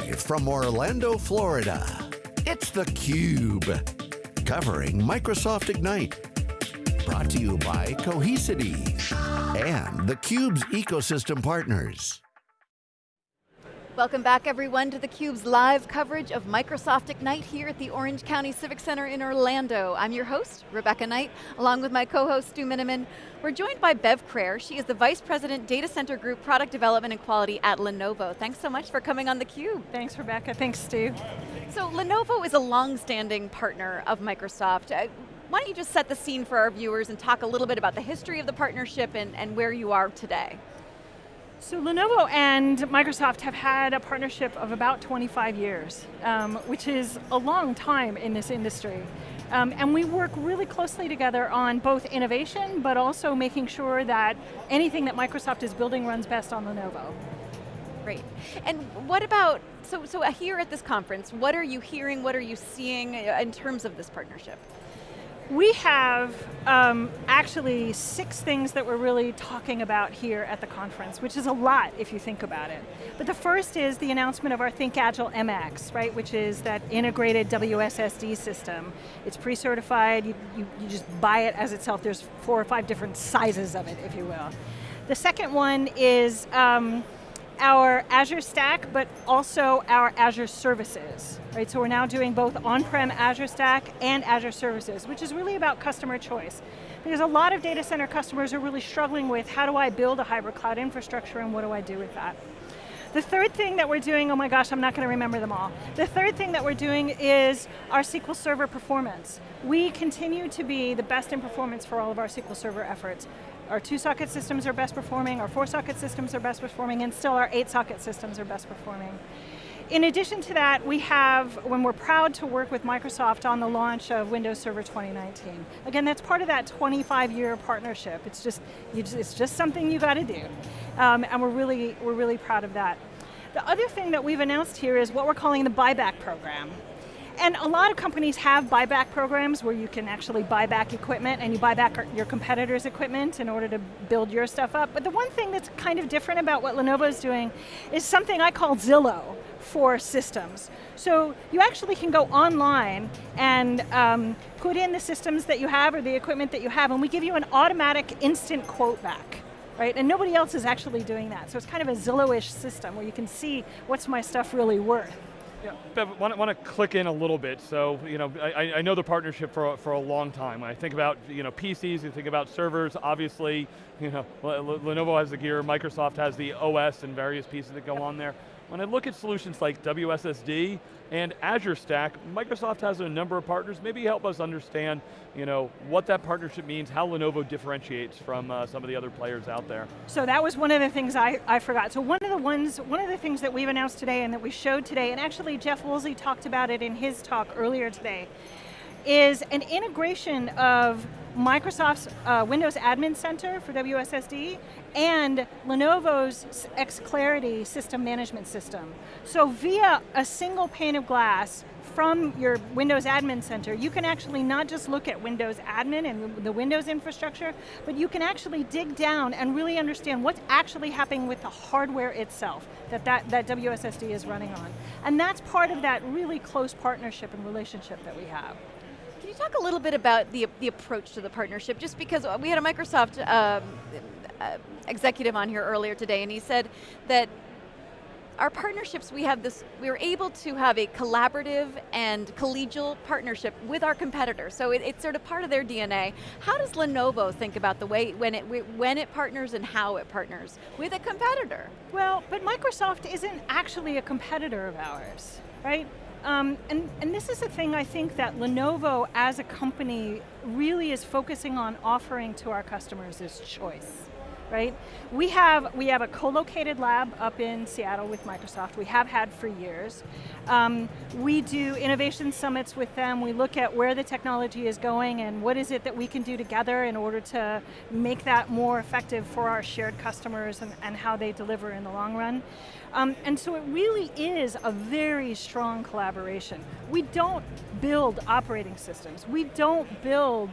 Live from Orlando, Florida, it's theCUBE. Covering Microsoft Ignite. Brought to you by Cohesity and theCUBE's ecosystem partners. Welcome back everyone to theCUBE's live coverage of Microsoft Ignite here at the Orange County Civic Center in Orlando. I'm your host, Rebecca Knight, along with my co-host Stu Miniman. We're joined by Bev Crair. She is the Vice President, Data Center Group, Product Development and Quality at Lenovo. Thanks so much for coming on theCUBE. Thanks Rebecca, thanks Stu. So Lenovo is a long-standing partner of Microsoft. Uh, why don't you just set the scene for our viewers and talk a little bit about the history of the partnership and, and where you are today. So Lenovo and Microsoft have had a partnership of about 25 years, um, which is a long time in this industry. Um, and we work really closely together on both innovation, but also making sure that anything that Microsoft is building runs best on Lenovo. Great. And what about, so, so here at this conference, what are you hearing, what are you seeing in terms of this partnership? We have um, actually six things that we're really talking about here at the conference, which is a lot if you think about it. But the first is the announcement of our Think Agile MX, right, which is that integrated WSSD system. It's pre-certified, you, you, you just buy it as itself, there's four or five different sizes of it, if you will. The second one is um, our Azure Stack, but also our Azure Services, right? So we're now doing both on-prem Azure Stack and Azure Services, which is really about customer choice. Because a lot of data center customers are really struggling with how do I build a hybrid cloud infrastructure and what do I do with that? The third thing that we're doing, oh my gosh, I'm not going to remember them all. The third thing that we're doing is our SQL Server performance. We continue to be the best in performance for all of our SQL Server efforts. Our two socket systems are best performing, our four socket systems are best performing, and still our eight socket systems are best performing. In addition to that, we have, when we're proud to work with Microsoft on the launch of Windows Server 2019. Again, that's part of that 25 year partnership. It's just, just it's just something you got to do. Um, and we're really, we're really proud of that. The other thing that we've announced here is what we're calling the buyback program. And a lot of companies have buyback programs where you can actually buy back equipment and you buy back your competitors' equipment in order to build your stuff up. But the one thing that's kind of different about what Lenovo is doing is something I call Zillow for systems. So you actually can go online and um, put in the systems that you have or the equipment that you have and we give you an automatic instant quote back. Right? And nobody else is actually doing that. So it's kind of a Zillow-ish system where you can see what's my stuff really worth. Yeah, Bev, want, want to click in a little bit. So, you know, I, I know the partnership for, for a long time. When I think about, you know, PCs, you think about servers, obviously, you know, Lenovo has the gear, Microsoft has the OS and various pieces that go on there. When I look at solutions like WSSD and Azure Stack, Microsoft has a number of partners. Maybe help us understand you know, what that partnership means, how Lenovo differentiates from uh, some of the other players out there. So that was one of the things I, I forgot. So one ones, one of the things that we've announced today and that we showed today, and actually Jeff Woolsey talked about it in his talk earlier today, is an integration of Microsoft's uh, Windows Admin Center for WSSD and Lenovo's xClarity system management system. So via a single pane of glass from your Windows Admin Center, you can actually not just look at Windows Admin and the Windows infrastructure, but you can actually dig down and really understand what's actually happening with the hardware itself that, that, that WSSD is running on. And that's part of that really close partnership and relationship that we have Can you talk a little bit about the, the approach to the partnership, just because we had a Microsoft um, uh, executive on here earlier today, and he said that our partnerships, we have this, we were able to have a collaborative and collegial partnership with our competitors, so it, it's sort of part of their DNA. How does Lenovo think about the way, when it, when it partners and how it partners with a competitor? Well, but Microsoft isn't actually a competitor of ours, right? Um, and, and this is the thing I think that Lenovo as a company really is focusing on offering to our customers is choice right? We have, we have a co-located lab up in Seattle with Microsoft. We have had for years. Um, we do innovation summits with them. We look at where the technology is going and what is it that we can do together in order to make that more effective for our shared customers and, and how they deliver in the long run. Um, and so it really is a very strong collaboration. We don't build operating systems. We don't build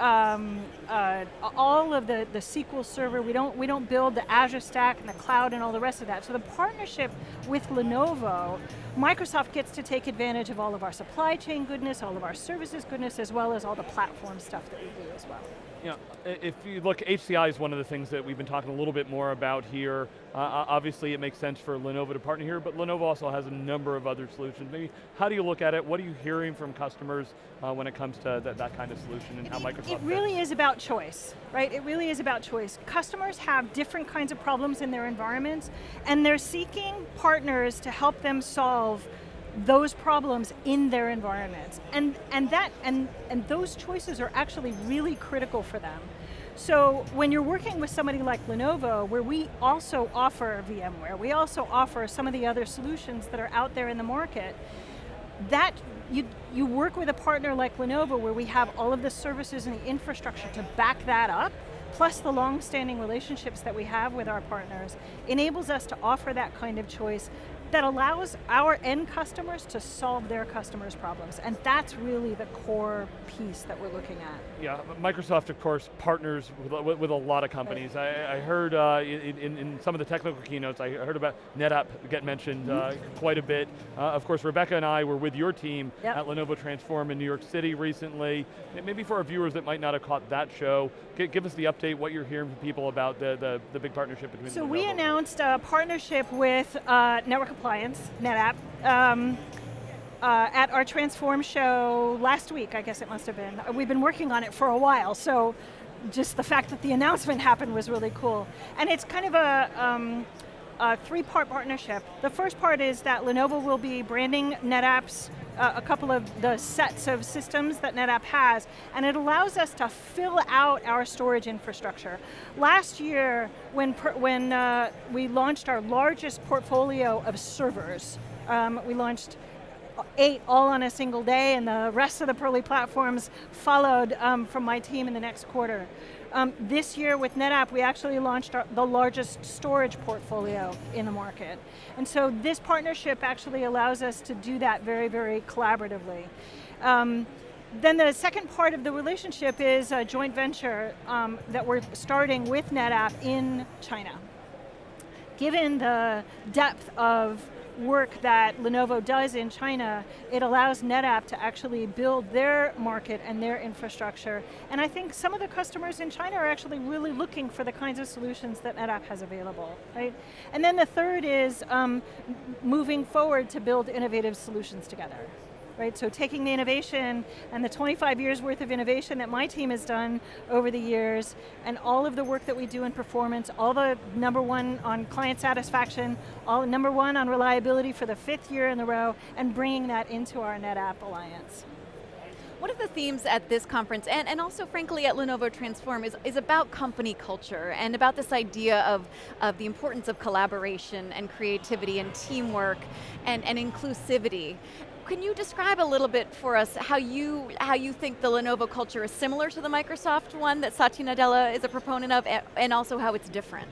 um, uh, all of the, the SQL Server, we don't, we don't build the Azure Stack and the cloud and all the rest of that. So the partnership with Lenovo, Microsoft gets to take advantage of all of our supply chain goodness, all of our services goodness, as well as all the platform stuff that we do as well. You know, if you look, HCI is one of the things that we've been talking a little bit more about here. Uh, obviously it makes sense for Lenovo to partner here, but Lenovo also has a number of other solutions. Maybe, how do you look at it? What are you hearing from customers uh, when it comes to that, that kind of solution and how Microsoft It really fits? is about choice, right? It really is about choice. Customers have different kinds of problems in their environments, and they're seeking partners to help them solve those problems in their environments. And, and, that, and, and those choices are actually really critical for them. So when you're working with somebody like Lenovo, where we also offer VMware, we also offer some of the other solutions that are out there in the market, that you, you work with a partner like Lenovo where we have all of the services and the infrastructure to back that up, plus the long-standing relationships that we have with our partners, enables us to offer that kind of choice that allows our end customers to solve their customers' problems. And that's really the core piece that we're looking at. Yeah, Microsoft, of course, partners with, with a lot of companies. Right. I, I, heard uh, in, in, some of the technical keynotes, I heard about NetApp get mentioned mm -hmm. uh, quite a bit. Uh, of course, Rebecca and I were with your team yep. at Lenovo Transform in New York City recently. Maybe for our viewers that might not have caught that show, give us the update, what you're hearing from people about the, the, the big partnership between So Lenovo we announced a partnership with uh, Network Appliance, NetApp, um, uh, at our Transform show last week, I guess it must have been. We've been working on it for a while, so just the fact that the announcement happened was really cool. And it's kind of a, um, a three-part partnership. The first part is that Lenovo will be branding NetApp's uh, a couple of the sets of systems that NetApp has, and it allows us to fill out our storage infrastructure. Last year, when, when uh, we launched our largest portfolio of servers, um, we launched eight all on a single day and the rest of the Purley platforms followed um, from my team in the next quarter. Um, this year with NetApp, we actually launched our, the largest storage portfolio in the market. And so this partnership actually allows us to do that very, very collaboratively. Um, then the second part of the relationship is a joint venture um, that we're starting with NetApp in China. Given the depth of work that Lenovo does in China, it allows NetApp to actually build their market and their infrastructure. And I think some of the customers in China are actually really looking for the kinds of solutions that NetApp has available, right? And then the third is um, moving forward to build innovative solutions together right? So taking the innovation and the 25 years worth of innovation that my team has done over the years, and all of the work that we do in performance, all the number one on client satisfaction, all number one on reliability for the fifth year in a row, and bringing that into our NetApp Alliance. One of the themes at this conference, and, and also frankly at Lenovo Transform, is, is about company culture and about this idea of, of the importance of collaboration and creativity and teamwork and, and inclusivity. Can you describe a little bit for us how you, how you think the Lenovo culture is similar to the Microsoft one that Satya Nadella is a proponent of, and also how it's different?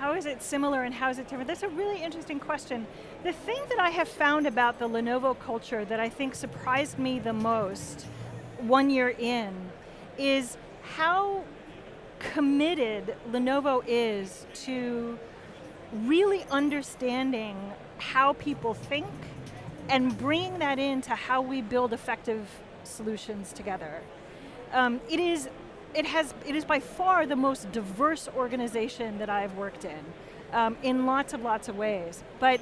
How is it similar and how is it different? That's a really interesting question. The thing that I have found about the Lenovo culture that I think surprised me the most one year in is how committed Lenovo is to really understanding how people think and bringing that into how we build effective solutions together. Um, it is it has it is by far the most diverse organization that I've worked in, um, in lots of lots of ways. But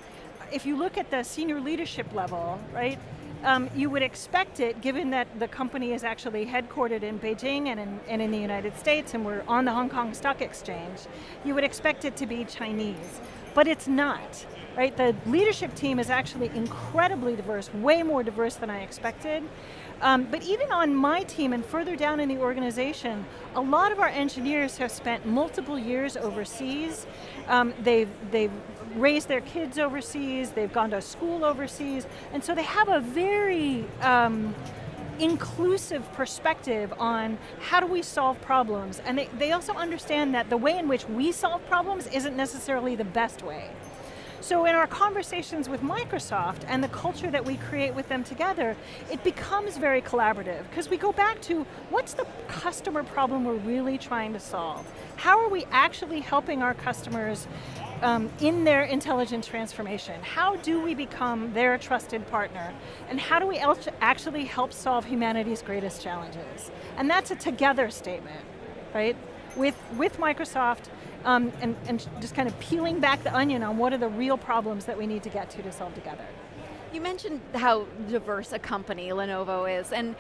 if you look at the senior leadership level, right, um, you would expect it, given that the company is actually headquartered in Beijing and in, and in the United States, and we're on the Hong Kong Stock Exchange, you would expect it to be Chinese. But it's not right? The leadership team is actually incredibly diverse, way more diverse than I expected. Um, but even on my team and further down in the organization, a lot of our engineers have spent multiple years overseas. Um, they've, they've raised their kids overseas, they've gone to school overseas, and so they have a very um, inclusive perspective on how do we solve problems. And they, they also understand that the way in which we solve problems isn't necessarily the best way. So in our conversations with Microsoft and the culture that we create with them together, it becomes very collaborative because we go back to what's the customer problem we're really trying to solve? How are we actually helping our customers um, in their intelligent transformation? How do we become their trusted partner? And how do we actually help solve humanity's greatest challenges? And that's a together statement, right? With, with Microsoft, um, and, and just kind of peeling back the onion on what are the real problems that we need to get to to solve together. You mentioned how diverse a company Lenovo is, and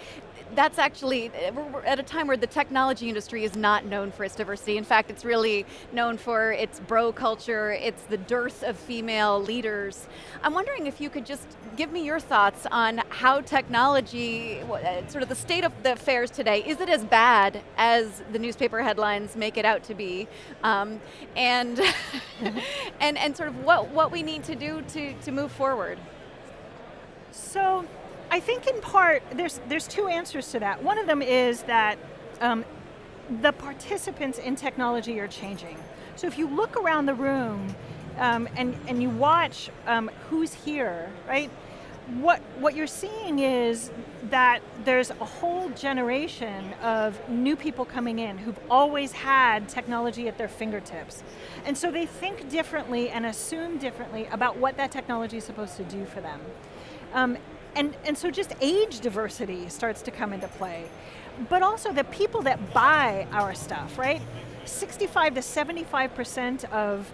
that's actually, we're at a time where the technology industry is not known for its diversity. In fact, it's really known for its bro culture, it's the dearth of female leaders. I'm wondering if you could just give me your thoughts on how technology, uh, sort of the state of the affairs today, is it as bad as the newspaper headlines make it out to be? Um, and, and, and sort of what, what we need to do to, to move forward. So, I think in part, there's, there's two answers to that. One of them is that um, the participants in technology are changing. So if you look around the room um, and, and you watch um, who's here, right? What, what you're seeing is that there's a whole generation of new people coming in who've always had technology at their fingertips. And so they think differently and assume differently about what that technology is supposed to do for them. Um, and, and so just age diversity starts to come into play. But also the people that buy our stuff, right? 65 to 75% of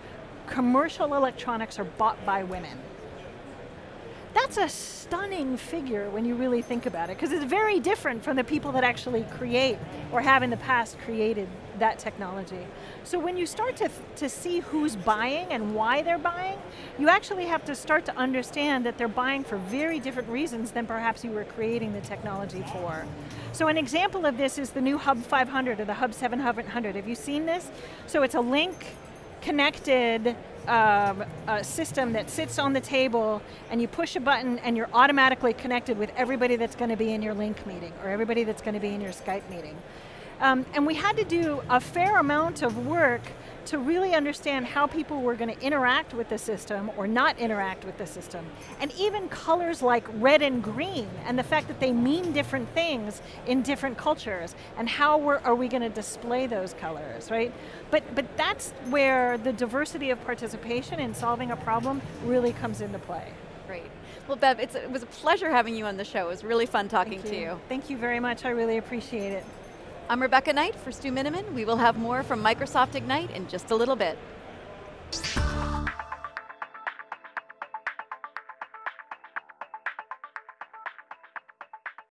commercial electronics are bought by women. That's a stunning figure when you really think about it, because it's very different from the people that actually create, or have in the past created that technology. So when you start to, to see who's buying and why they're buying, you actually have to start to understand that they're buying for very different reasons than perhaps you were creating the technology for. So an example of this is the new Hub 500 or the Hub 700. Have you seen this? So it's a Lync connected um, system that sits on the table and you push a button and you're automatically connected with everybody that's going to be in your Lync meeting or everybody that's going to be in your Skype meeting. Um, and we had to do a fair amount of work to really understand how people were going to interact with the system or not interact with the system. And even colors like red and green and the fact that they mean different things in different cultures and how are we going to display those colors, right? But, but that's where the diversity of participation in solving a problem really comes into play. Great. Well, Bev, it was a pleasure having you on the show. It was really fun talking you. to you. Thank you very much. I really appreciate it. I'm Rebecca Knight for Stu Miniman. We will have more from Microsoft Ignite in just a little bit.